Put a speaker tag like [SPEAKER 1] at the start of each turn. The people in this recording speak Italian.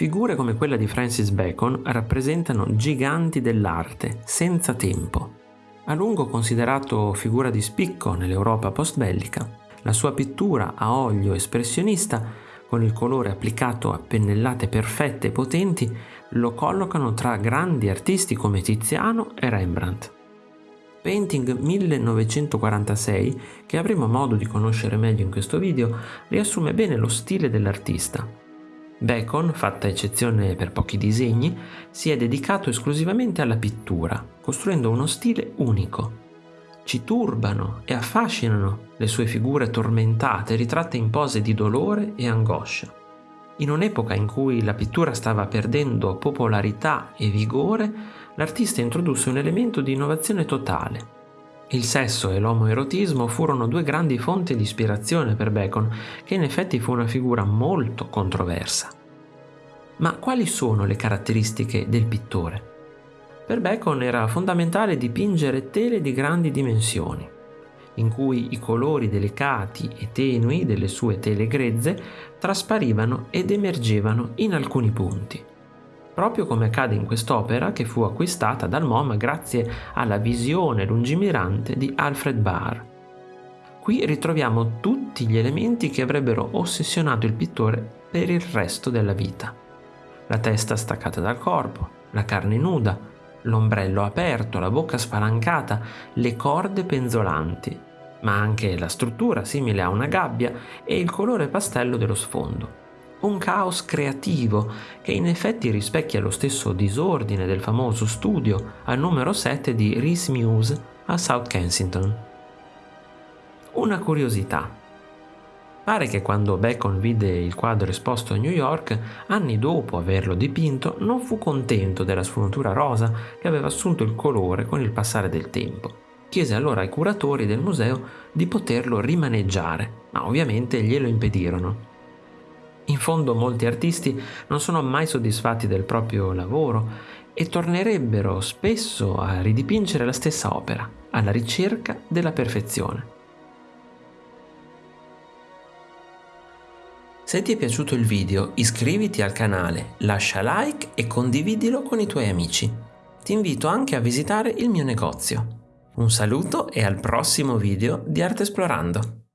[SPEAKER 1] Figure come quella di Francis Bacon rappresentano giganti dell'arte, senza tempo. A lungo considerato figura di spicco nell'Europa post-bellica, la sua pittura a olio espressionista, con il colore applicato a pennellate perfette e potenti, lo collocano tra grandi artisti come Tiziano e Rembrandt. Painting 1946, che avremo modo di conoscere meglio in questo video, riassume bene lo stile dell'artista. Bacon, fatta eccezione per pochi disegni, si è dedicato esclusivamente alla pittura, costruendo uno stile unico. Ci turbano e affascinano le sue figure tormentate ritratte in pose di dolore e angoscia. In un'epoca in cui la pittura stava perdendo popolarità e vigore, l'artista introdusse un elemento di innovazione totale. Il sesso e l'omoerotismo furono due grandi fonti di ispirazione per Bacon, che in effetti fu una figura molto controversa. Ma quali sono le caratteristiche del pittore? Per Bacon era fondamentale dipingere tele di grandi dimensioni, in cui i colori delicati e tenui delle sue tele grezze trasparivano ed emergevano in alcuni punti proprio come accade in quest'opera che fu acquistata dal MoMA grazie alla visione lungimirante di Alfred Barr. Qui ritroviamo tutti gli elementi che avrebbero ossessionato il pittore per il resto della vita. La testa staccata dal corpo, la carne nuda, l'ombrello aperto, la bocca spalancata, le corde penzolanti, ma anche la struttura simile a una gabbia e il colore pastello dello sfondo un caos creativo che in effetti rispecchia lo stesso disordine del famoso studio al numero 7 di Rhys Muse a South Kensington. Una curiosità. Pare che quando Bacon vide il quadro esposto a New York, anni dopo averlo dipinto, non fu contento della sfumatura rosa che aveva assunto il colore con il passare del tempo. Chiese allora ai curatori del museo di poterlo rimaneggiare, ma ovviamente glielo impedirono. In fondo molti artisti non sono mai soddisfatti del proprio lavoro e tornerebbero spesso a ridipingere la stessa opera, alla ricerca della perfezione. Se ti è piaciuto il video iscriviti al canale, lascia like e condividilo con i tuoi amici. Ti invito anche a visitare il mio negozio. Un saluto e al prossimo video di Arte Esplorando!